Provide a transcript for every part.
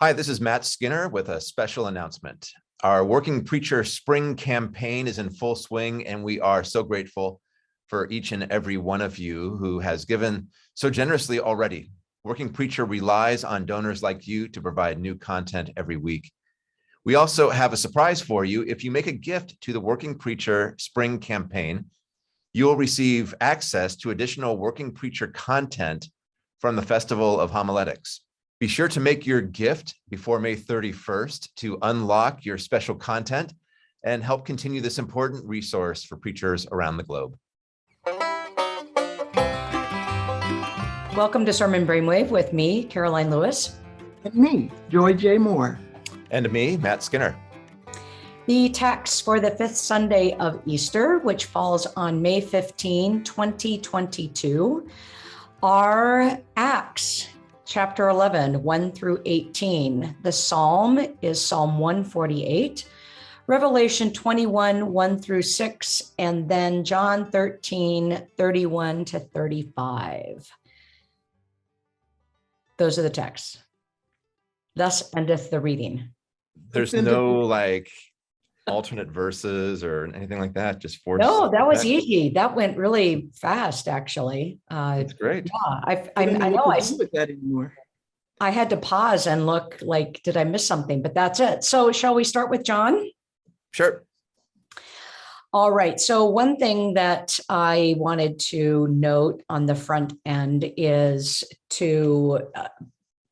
Hi, this is Matt Skinner with a special announcement. Our Working Preacher Spring campaign is in full swing, and we are so grateful for each and every one of you who has given so generously already. Working Preacher relies on donors like you to provide new content every week. We also have a surprise for you. If you make a gift to the Working Preacher Spring campaign, you will receive access to additional Working Preacher content from the Festival of Homiletics. Be sure to make your gift before May 31st to unlock your special content and help continue this important resource for preachers around the globe. Welcome to Sermon Brainwave with me, Karoline Lewis. And me, Joy J. Moore. And me, Matt Skinner. The text for the fifth Sunday of Easter, which falls on May 15, 2022, are Acts chapter 11, 1 through 18. The psalm is Psalm 148, Revelation 21, 1 through 6, and then John 13, 31 to 35. Those are the texts. Thus endeth the reading. There's no like alternate verses or anything like that, just four. No, that was easy. That went really fast, actually. Uh, It's great. yeah, I, I, I don't I know know I, to with that anymore. I had to pause and look like, did I miss something? But that's it. So shall we start with John? Sure. All right. So one thing that I wanted to note on the front end is to uh,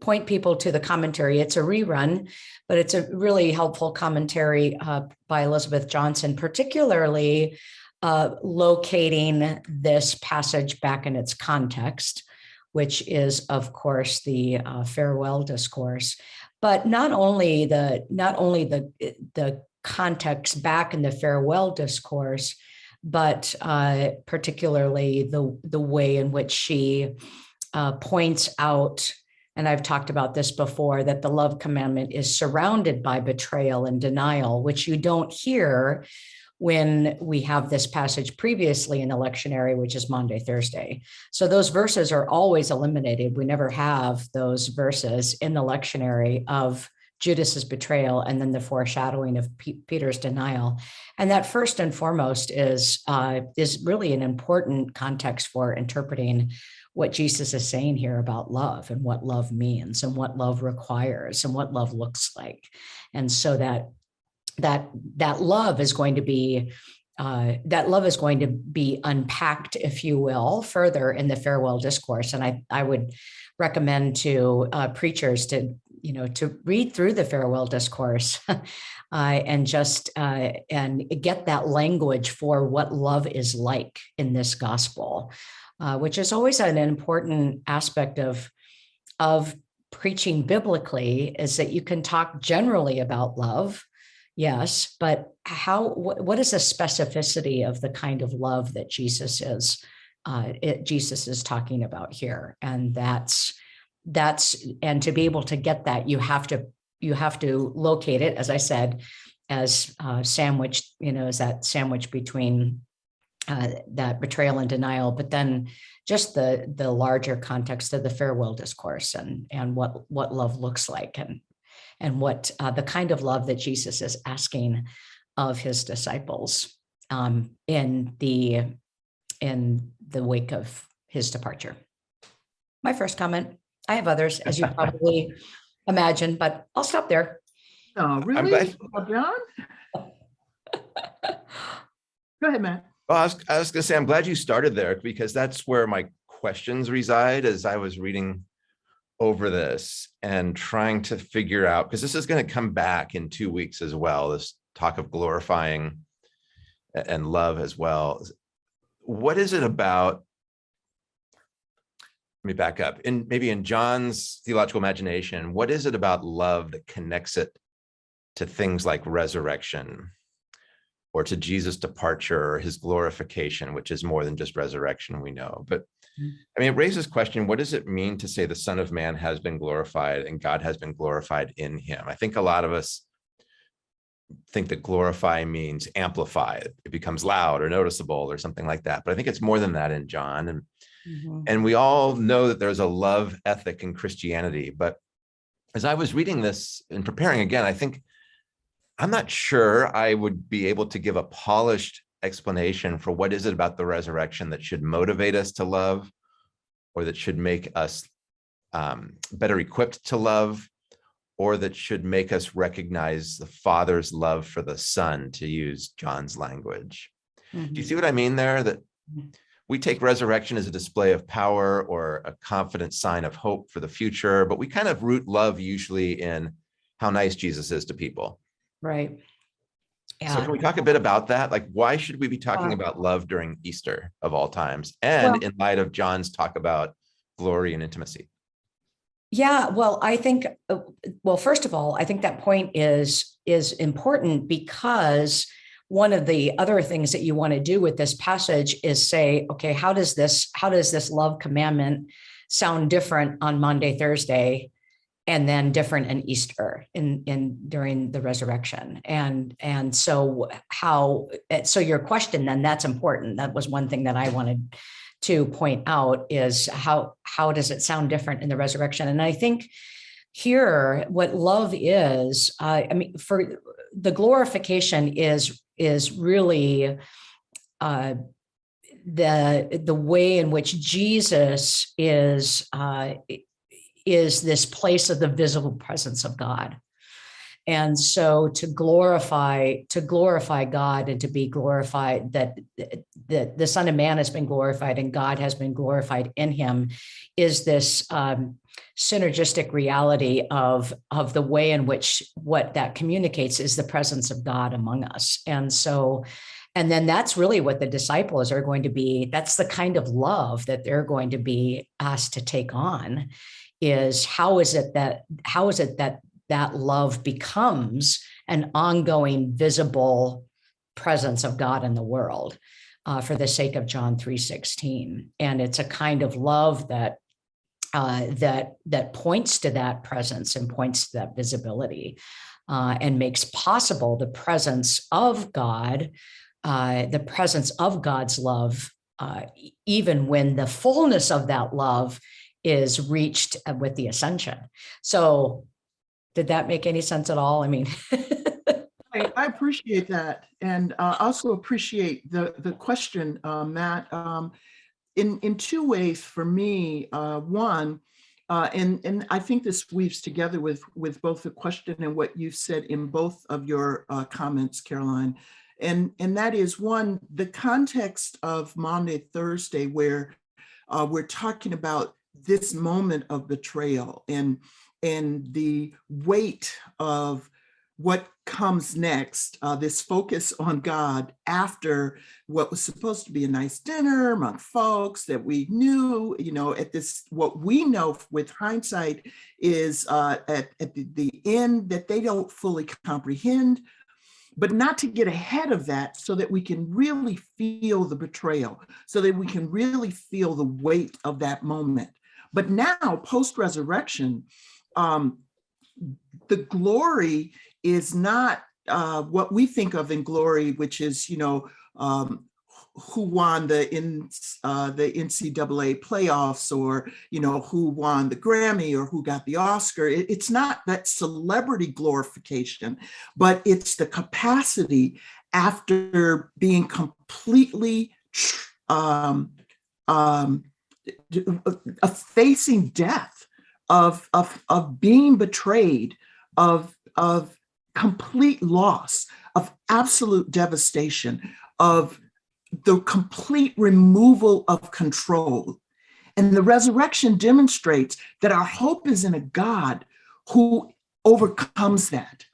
point people to the commentary. It's a rerun, but it's a really helpful commentary uh, by Elizabeth Johnson, particularly uh, locating this passage back in its context, which is, of course, the uh, farewell discourse. But not only the not only the the context back in the farewell discourse, but uh, particularly the, the way in which she uh, points out, and I've talked about this before, that the love commandment is surrounded by betrayal and denial, which you don't hear when we have this passage previously in the lectionary, which is Maundy Thursday. So those verses are always eliminated. We never have those verses in the lectionary of Judas's betrayal and then the foreshadowing of P Peter's denial. And that first and foremost is, uh, is really an important context for interpreting what Jesus is saying here about love and what love means and what love requires and what love looks like. And so that that that love is going to be uh, that love is going to be unpacked, if you will, further in the farewell discourse. And I, I would recommend to uh, preachers to you know, to read through the farewell discourse uh, and just uh, and get that language for what love is like in this gospel, uh, which is always an important aspect of of preaching biblically is that you can talk generally about love, yes, but how what, what is the specificity of the kind of love that Jesus is uh, it, Jesus is talking about here, and that's that's and to be able to get that you have to you have to locate it as i said as uh, you know as that sandwich between uh, that betrayal and denial but then just the the larger context of the farewell discourse and and what what love looks like and and what uh, the kind of love that jesus is asking of his disciples um, in the in the wake of his departure my first comment I have others, as you probably imagine, but I'll stop there. Oh, really? glad- Oh, John? Go ahead, Matt. Well, I was, I was gonna say, I'm glad you started there because that's where my questions reside as I was reading over this and trying to figure out, because this is gonna come back in two weeks as well, this talk of glorifying and love as well. What is it about? Let me back up. In maybe in John's theological imagination, what is it about love that connects it to things like resurrection? Or to Jesus' departure or his glorification, which is more than just resurrection, we know. But Mm. I mean, it raises question, what does it mean to say the son of man has been glorified and God has been glorified in him? I think a lot of us think that glorify means amplify. It becomes loud or noticeable or something like that. But I think it's more than that in John. And, Mhm. and we all know that there's a love ethic in Christianity, but as I was reading this and preparing again, I think I'm not sure I would be able to give a polished explanation for what is it about the resurrection that should motivate us to love or that should make us um, better equipped to love or that should make us recognize the father's love for the son to use John's language. Do you Mhm. see what I mean there? That Mhm. we take resurrection as a display of power or a confident sign of hope for the future, but we kind of root love usually in how nice Jesus is to people. Right. So can we talk a bit about that? Like, why should we be talking Uh, about love during Easter of all times? And in light of John's talk about glory and intimacy? Yeah, well, I think, uh, well, first of all, I think that point is is important because one of the other things that you want to do with this passage is say, okay, how does this how does this love commandment sound different on Maundy Thursday, and then different in Easter in in during the resurrection? And and so how eh, so your question then that's important. That was one thing that I wanted to point out is how how does it sound different in the resurrection and i think here what love is uh, i mean for the glorification is is really uh, the the way in which jesus is uh, is this place of the visible presence of god. And so to glorify to glorify god and to be glorified that that the son of man has been glorified and god has been glorified in him is this um, synergistic reality of of the way in which what that communicates is the presence of god among us. And so and then that's really what the disciples are going to be that's the kind of love that they're going to be asked to take on is how is it that how is it that that love becomes an ongoing visible presence of God in the world uh, for the sake of John 3:16 and it's a kind of love that uh, that that points to that presence and points to that visibility uh, and makes possible the presence of God uh, the presence of God's love uh, even when the fullness of that love is reached uh, with the ascension so did that make any sense at all? I mean, I, appreciate that, and uh, also appreciate the the question, uh, Matt. Um, in in two ways for me. Uh, one, uh, and and I think this weaves together with with both the question and what you've said in both of your uh, comments, Karoline. And and that is one the context of Maundy Thursday where we're talking about this moment of betrayal and and the weight of what comes next, uh, this focus on God after what was supposed to be a nice dinner among folks that we knew, you know, at this, what we know with hindsight is uh, at, at the, the end that they don't fully comprehend, but not to get ahead of that so that we can really feel the betrayal, so that we can really feel the weight of that moment. But now, post-resurrection, um, the glory is not uh, what we think of in glory, which is, you know, um, who won the in uh, the NCAA playoffs, or you know, who won the Grammy, or who got the Oscar. It, it's not that celebrity glorification, but it's the capacity after being completely um, um, of facing death, of, of, of being betrayed, of, of complete loss, of absolute devastation, of the complete removal of control. And the resurrection demonstrates that our hope is in a God who overcomes that.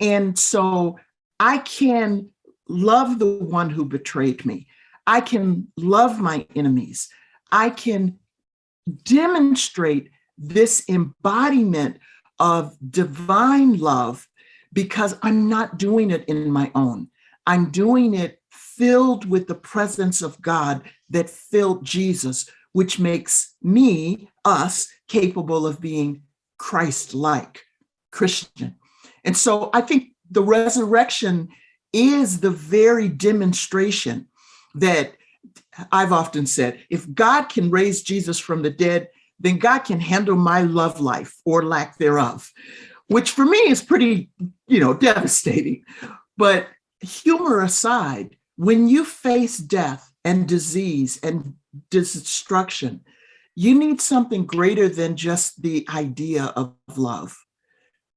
And so I can love the one who betrayed me. I can love my enemies. I can demonstrate this embodiment of divine love because I'm not doing it in my own. I'm doing it filled with the presence of God that filled Jesus, which makes me, us, capable of being Christ-like Christian. And so I think the resurrection is the very demonstration that I've often said, if God can raise Jesus from the dead, then God can handle my love life or lack thereof, which for me is pretty, you know, devastating. But humor aside, when you face death and disease and destruction, you need something greater than just the idea of love.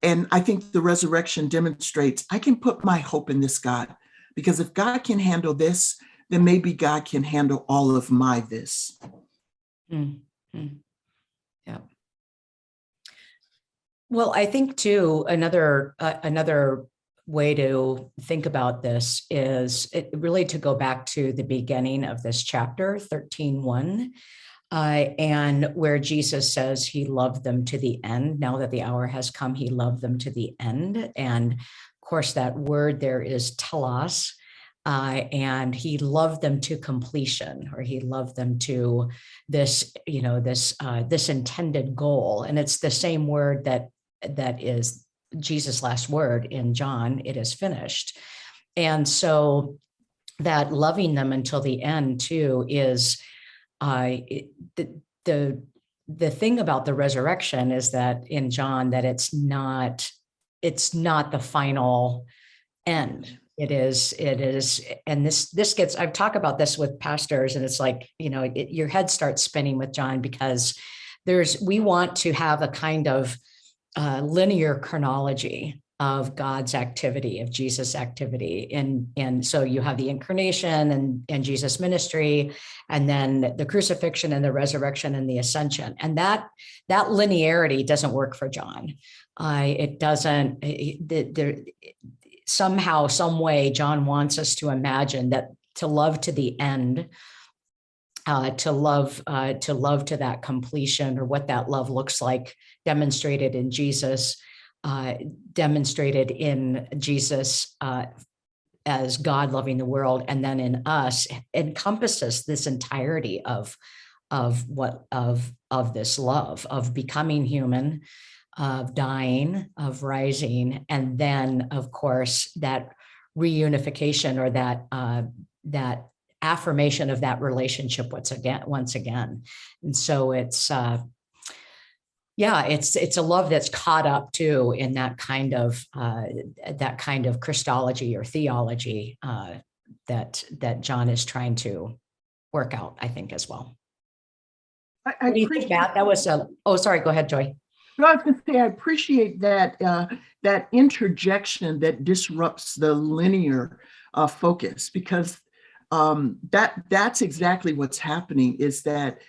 And I think the resurrection demonstrates I can put my hope in this God because if God can handle this, then maybe God can handle all of my this. Mm, mm. Yeah. Well, I think too, another, uh, another way to think about this is it really to go back to the beginning of this chapter 13 1 uh, and where Jesus says he loved them to the end. Now that the hour has come, he loved them to the end. And of course, that word there is telos, uh, and he loved them to completion, or he loved them to this, you know, this uh, this intended goal. And it's the same word that that is Jesus' last word in John. It is finished, and so that loving them until the end too is uh, the the the thing about the resurrection is that in John that it's not it's not the final end it is it is and this this gets i've talked about this with pastors and it's like you know it, your head starts spinning with john because there's we want to have a kind of uh, linear chronology of god's activity of jesus activity. And and so you have the incarnation and and jesus ministry and then the crucifixion and the resurrection and the ascension. And that that linearity doesn't work for john. Uh, it doesn't there somehow, some way, John wants us to imagine that to love to the end, uh, to love, uh, to love to that completion or what that love looks like demonstrated in Jesus, uh, demonstrated in Jesus uh, as God loving the world, and then in us encompasses this entirety of of what of of this love of becoming human of dying, of rising, and then, of course, that reunification or that uh, that affirmation of that relationship once again. Once again, and so it's uh, yeah, it's it's a love that's caught up too in that kind of uh, that kind of Christology or theology uh, that that John is trying to work out. I think as well. I, I what do you think, Matt? That was a. Oh, sorry. Go ahead, Joy. But I was going to say, I appreciate that uh, that interjection that disrupts the linear uh, focus because um, that that's exactly what's happening. Is that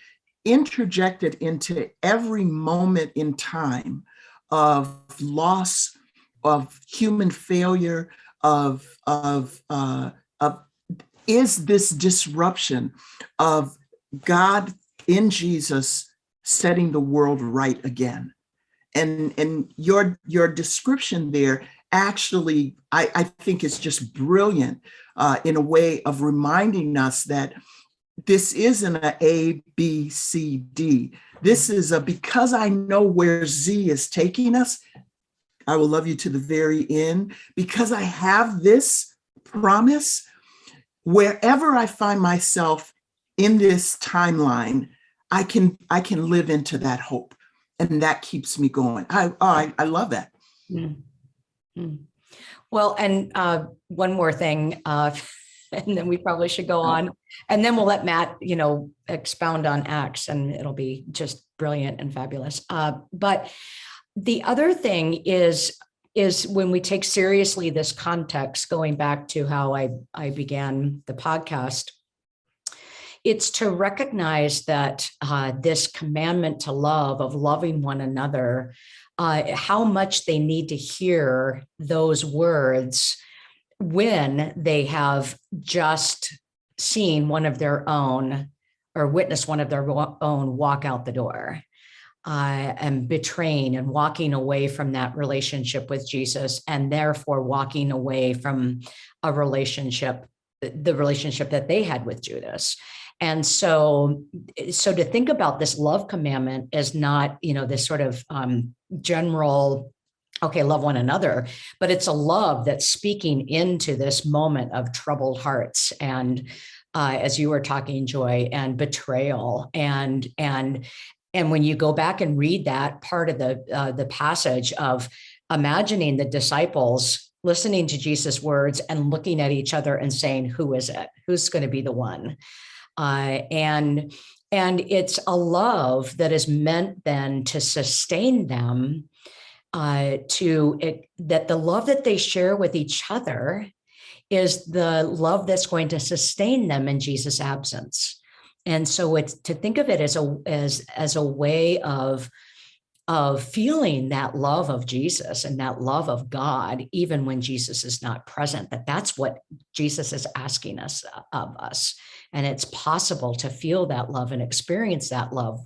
interjected into every moment in time of loss, of human failure, of of uh, of is this disruption of God in Jesus setting the world right again and and your your description there actually I, I think is just brilliant uh, in a way of reminding us that this isn't a A, B, C, D. This is a because I know where Z is taking us, I will love you to the very end. Because I have this promise, wherever I find myself in this timeline, I can I can live into that hope and that keeps me going. I oh, I, I love that. Mm. Well, and uh, one more thing, uh, and then we probably should go on, and then we'll let Matt, you know, expound on Acts, and it'll be just brilliant and fabulous. Uh, but the other thing is is when we take seriously this context, going back to how I I began the podcast it's to recognize that uh, this commandment to love of loving one another, uh, how much they need to hear those words when they have just seen one of their own or witnessed one of their own walk out the door. Uh, and betraying and walking away from that relationship with Jesus and therefore walking away from a relationship, the relationship that they had with Judas. And so, so to think about this love commandment as not, you know, this sort of um, general, okay, love one another, but it's a love that's speaking into this moment of troubled hearts and uh, as you were talking, Joy, and betrayal and and and when you go back and read that part of the uh, the passage of imagining the disciples listening to Jesus' words and looking at each other and saying, "Who is it? Who's going to be the one?" Uh, and and it's a love that is meant then to sustain them uh, to it, that the love that they share with each other is the love that's going to sustain them in Jesus' absence. And so it's to think of it as a as as a way of of feeling that love of Jesus and that love of God, even when Jesus is not present, that that's what Jesus is asking us uh, of us. And it's possible to feel that love and experience that love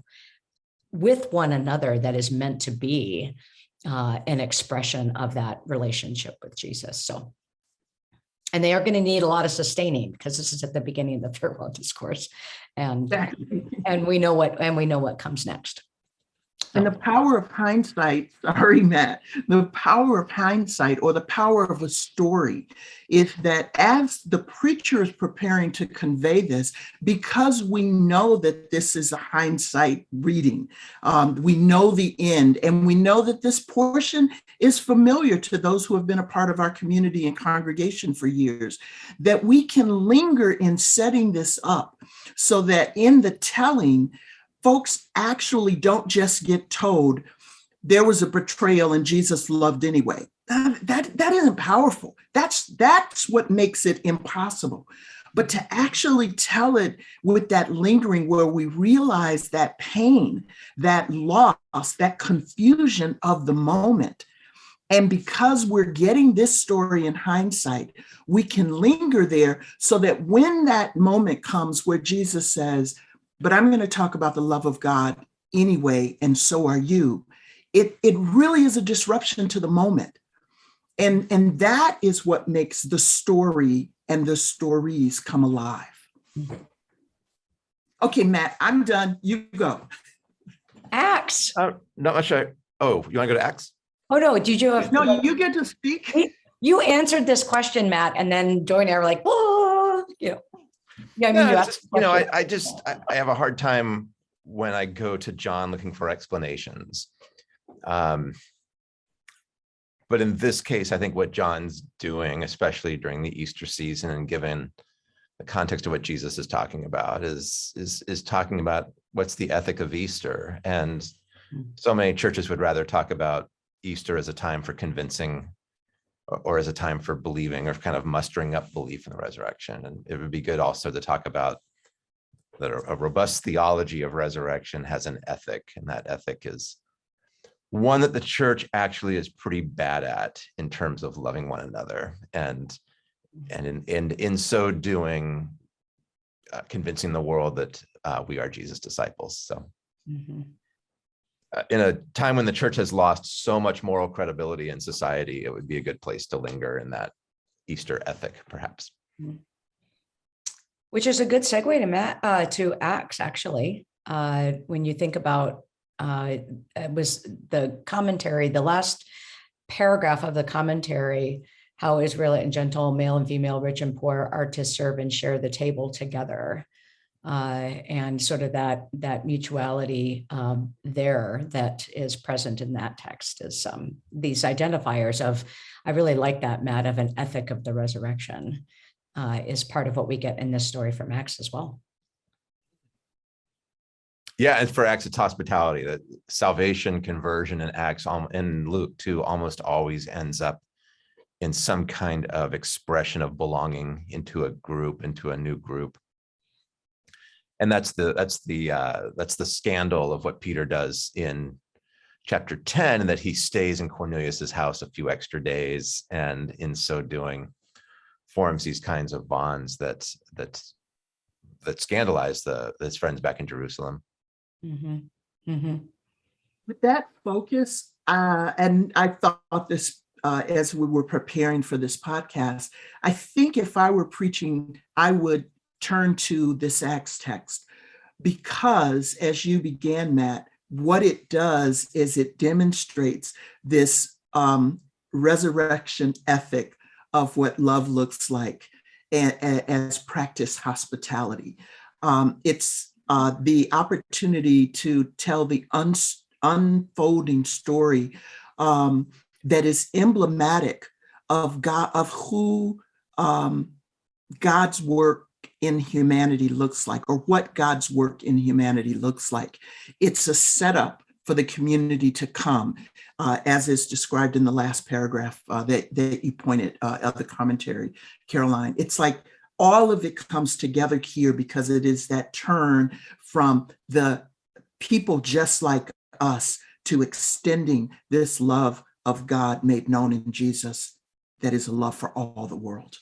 with one another that is meant to be uh, an expression of that relationship with Jesus. So, and they are going to need a lot of sustaining because this is at the beginning of the farewell discourse, and and we know what and we know what comes next. And the power of hindsight, sorry, Matt, the power of hindsight or the power of a story is that as the preacher is preparing to convey this, because we know that this is a hindsight reading, um, we know the end, and we know that this portion is familiar to those who have been a part of our community and congregation for years, that we can linger in setting this up so that in the telling, folks actually don't just get told there was a betrayal and Jesus loved anyway. That, that, that isn't powerful. That's, that's what makes it impossible. But to actually tell it with that lingering where we realize that pain, that loss, that confusion of the moment. And because we're getting this story in hindsight, we can linger there so that when that moment comes where Jesus says, but I'm going to talk about the love of God anyway, and so are you. It, it really is a disruption to the moment. And, and that is what makes the story and the stories come alive. Okay, Matt, I'm done. You go. Acts. Uh, not much. I, oh, you want to go to Acts? Oh no, did you have No, you get to speak. you answered this question, Matt, and then Joy and I were like, oh, you know. Yeah, I mean, Yeah, you just- you know, I. I just, I, I have a hard time when I go to John looking for explanations. Um, but in this case, I think what John's doing, especially during the Easter season and given the context of what Jesus is talking about is, is, is talking about what's the ethic of Easter. And Mm. so many churches would rather talk about Easter as a time for convincing or, as a time for believing or kind of mustering up belief in the resurrection. And it would be good also to talk about that a robust theology of resurrection has an ethic, and that ethic is one that the church actually is pretty bad at in terms of loving one another and and in in, in so doing uh, convincing the world that uh, we are Jesus disciples. So Mhm. uh, in a time when the church has lost so much moral credibility in society, it would be a good place to linger in that Easter ethic, perhaps. Which is a good segue to Matt, uh, to Acts, actually. Uh, when you think about, uh, it was the commentary, the last paragraph of the commentary, how Israelite and Gentile, male and female, rich and poor are to serve and share the table together. Uh, and sort of that, that mutuality, um, there that is present in that text is, um, these identifiers of, I really like that, Matt, of an ethic of the resurrection uh, is part of what we get in this story from Acts as well. Yeah, and for Acts, it's hospitality, that salvation, conversion, and Acts in Luke too almost always ends up in some kind of expression of belonging into a group, into a new group. And that's the that's the uh, that's the scandal of what Peter does in chapter 10, and that he stays in Cornelius's house a few extra days, and in so doing, forms these kinds of bonds that that that scandalize the his friends back in Jerusalem. Mhm, mhm. With that focus, uh, and I thought this uh, as we were preparing for this podcast, I think if I were preaching, I would turn to this Acts text because as you began, Matt, what it does is it demonstrates this um, resurrection ethic of what love looks like as practice hospitality. Um, it's uh, the opportunity to tell the uns- unfolding story um, that is emblematic of God, of who um, God's work in humanity looks like, or what God's work in humanity looks like. It's a setup for the community to come, uh, as is described in the last paragraph uh, that, that you pointed uh, of the commentary, Karoline. It's like all of it comes together here because it is that turn from the people just like us to extending this love of God made known in Jesus that is a love for all the world.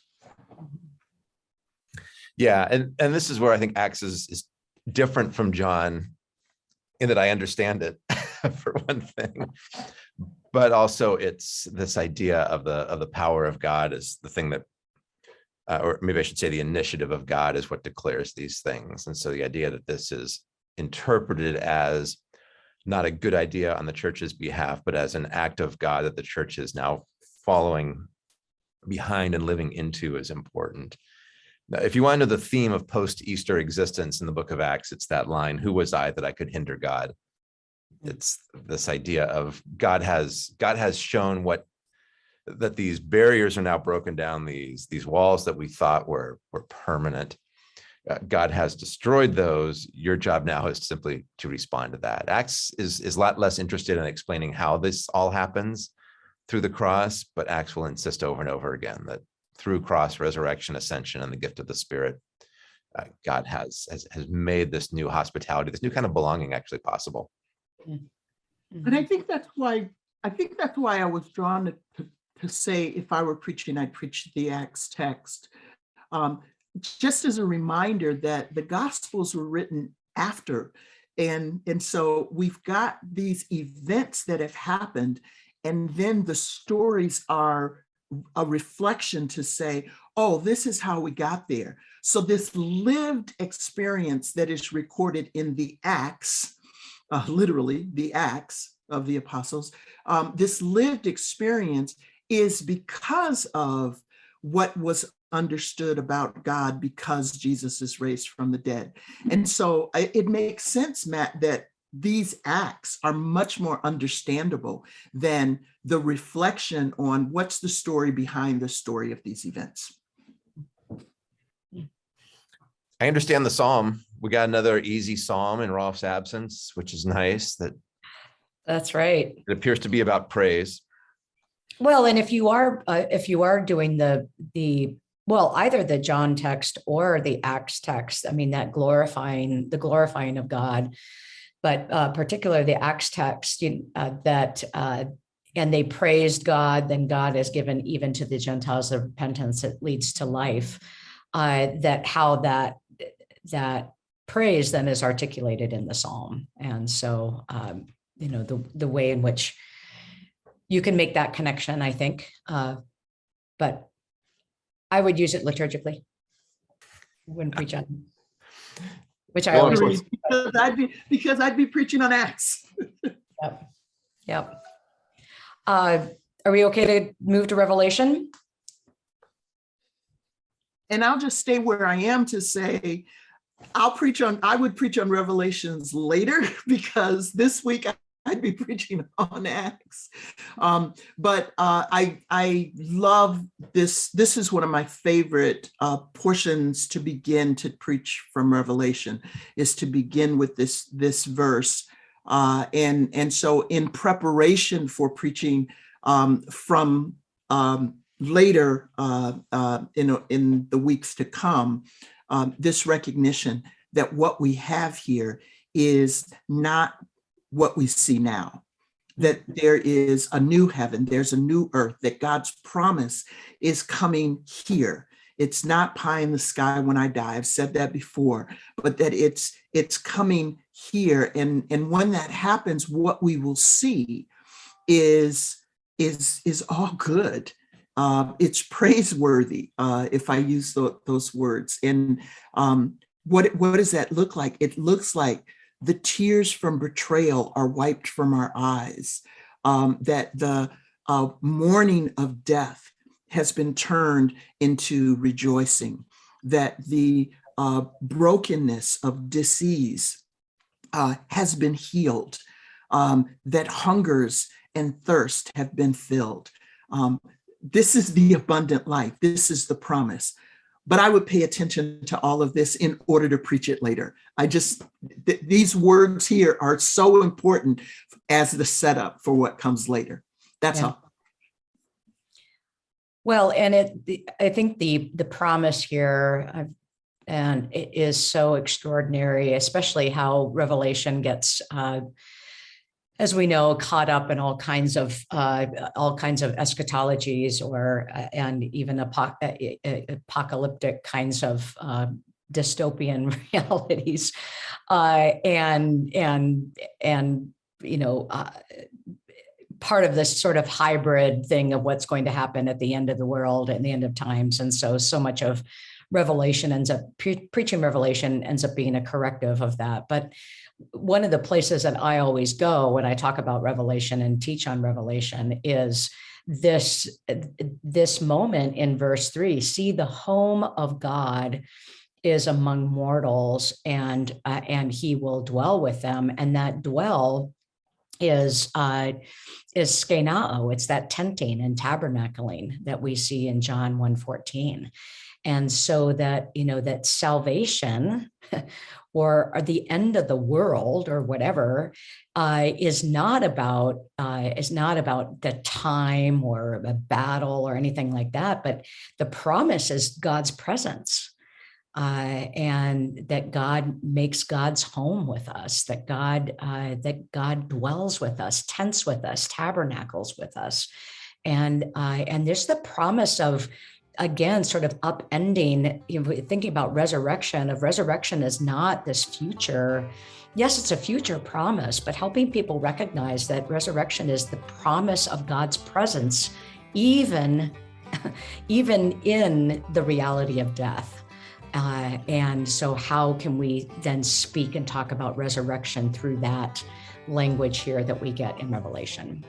Yeah, and and this is where I think Acts is, is different from John in that I understand it for one thing, but also it's this idea of the of the power of God is the thing that, uh, or maybe I should say the initiative of God is what declares these things. And so the idea that this is interpreted as not a good idea on the church's behalf, but as an act of God that the church is now following behind and living into is important. Now, if you want to know the theme of post-Easter existence in the book of Acts, it's that line, who was I that I could hinder God? It's this idea of God has God has shown what that these barriers are now broken down, these, these walls that we thought were, were permanent. Uh, God has destroyed those. Your job now is simply to respond to that. Acts is, is a lot less interested in explaining how this all happens through the cross, but Acts will insist over and over again that through cross, resurrection, ascension, and the gift of the Spirit, uh, God has, has has made this new hospitality, this new kind of belonging actually possible. And I think that's why, I think that's why I was drawn to, to, to say if I were preaching, I'd preach the Acts text. Um, just as a reminder that the Gospels were written after. And, and so we've got these events that have happened, and then the stories are a reflection to say, oh, this is how we got there. So this lived experience that is recorded in the Acts, uh, literally the Acts of the apostles, um, this lived experience is because of what was understood about God because Jesus is raised from the dead. And so it makes sense, Matt, that these acts are much more understandable than the reflection on what's the story behind the story of these events. I understand the psalm. We got another easy psalm in Rolf's absence, which is nice. That That's right. it appears to be about praise. Well, and if you are, uh, if you are doing the, the, well, either the John text or the Acts text, I mean, that glorifying, the glorifying of God, but uh, particularly the Acts text you- uh, that, uh, and they praised God, then God has given even to the Gentiles the repentance that leads to life. Uh, that how that, that praise then is articulated in the psalm. And so, um, you know, the, the way in which you can make that connection, I think. Uh, but I would use it liturgically. Wouldn't preach on, which I always. Because I'd be, because I'd be preaching on Acts. yep. Yep. Uh, are we okay to move to Revelation? And I'll just stay where I am to say, I'll preach on, I would preach on Revelations later because this week I'd be preaching on Acts. Um, but uh, I, I love this. This is one of my favorite uh, portions to begin to preach from Revelation is to begin with this, this verse. Uh, and, and so in preparation for preaching um, from um, later uh, uh, in, in the weeks to come, um, this recognition that what we have here is not what we see now, that there is a new heaven, there's a new earth, that God's promise is coming here. It's not pie in the sky when I die. I've said that before, but that it's it's coming here. And, and when that happens, what we will see is, is, is all good. Uh, it's praiseworthy, uh, if I use tho- those words. And um, what, what does that look like? It looks like the tears from betrayal are wiped from our eyes, um, that the uh, mourning of death has been turned into rejoicing, that the uh, brokenness, of disease uh, has been healed, um, that hungers and thirst have been filled. Um, this is the abundant life. This is the promise. But I would pay attention to all of this in order to preach it later. I just, th- these words here are so important as the setup for what comes later. That's Yeah. all. Well, and it, the- I think the, the promise here, uh, and it is so extraordinary, especially how Revelation gets, uh, as we know, caught up in all kinds of, uh, all kinds of eschatologies or, uh, and even uh, uh, apocalyptic kinds of uh, dystopian realities. And, and, and, you know, uh, part of this sort of hybrid thing of what's going to happen at the end of the world and the end of times. And so, so much of Revelation ends up pre- preaching Revelation ends up being a corrective of that. But one of the places that I always go when I talk about Revelation and teach on Revelation is this this moment in verse three. See, the home of God is among mortals, and uh, and He will dwell with them, and that dwell is uh, is skenao. It's that tenting and tabernacling that we see in John 1:14. And so that, you know, that salvation or, the end of the world or whatever uh, is not about uh, is not about the time or a battle or anything like that, but the promise is God's presence uh, and that God makes God's home with us, that God uh, that God dwells with us, tents with us, tabernacles with us, and uh, and there's the promise of again sort of upending you know, thinking about resurrection of resurrection is not this future yes it's a future promise but helping people recognize that resurrection is the promise of god's presence even even in the reality of death uh, and so, how can we then speak and talk about resurrection through that language here that we get in Revelation?